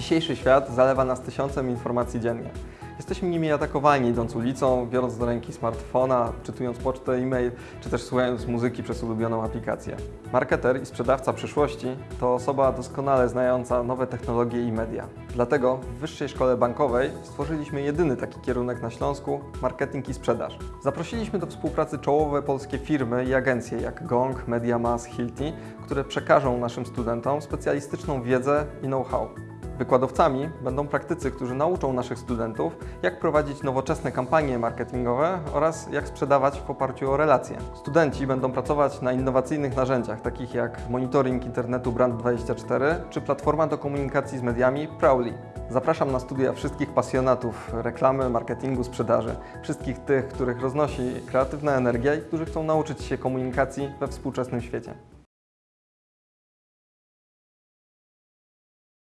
Dzisiejszy świat zalewa nas tysiącem informacji dziennie. Jesteśmy nimi atakowani idąc ulicą, biorąc do ręki smartfona, czytując pocztę, e-mail, czy też słuchając muzyki przez ulubioną aplikację. Marketer i sprzedawca przyszłości to osoba doskonale znająca nowe technologie i media. Dlatego w Wyższej Szkole Bankowej stworzyliśmy jedyny taki kierunek na Śląsku marketing i sprzedaż. Zaprosiliśmy do współpracy czołowe polskie firmy i agencje jak Gong, MediaMass, Hilti, które przekażą naszym studentom specjalistyczną wiedzę i know-how. Wykładowcami będą praktycy, którzy nauczą naszych studentów, jak prowadzić nowoczesne kampanie marketingowe oraz jak sprzedawać w oparciu o relacje. Studenci będą pracować na innowacyjnych narzędziach, takich jak monitoring internetu Brand24 czy platforma do komunikacji z mediami Prowly. Zapraszam na studia wszystkich pasjonatów reklamy, marketingu, sprzedaży, wszystkich tych, których roznosi kreatywna energia i którzy chcą nauczyć się komunikacji we współczesnym świecie.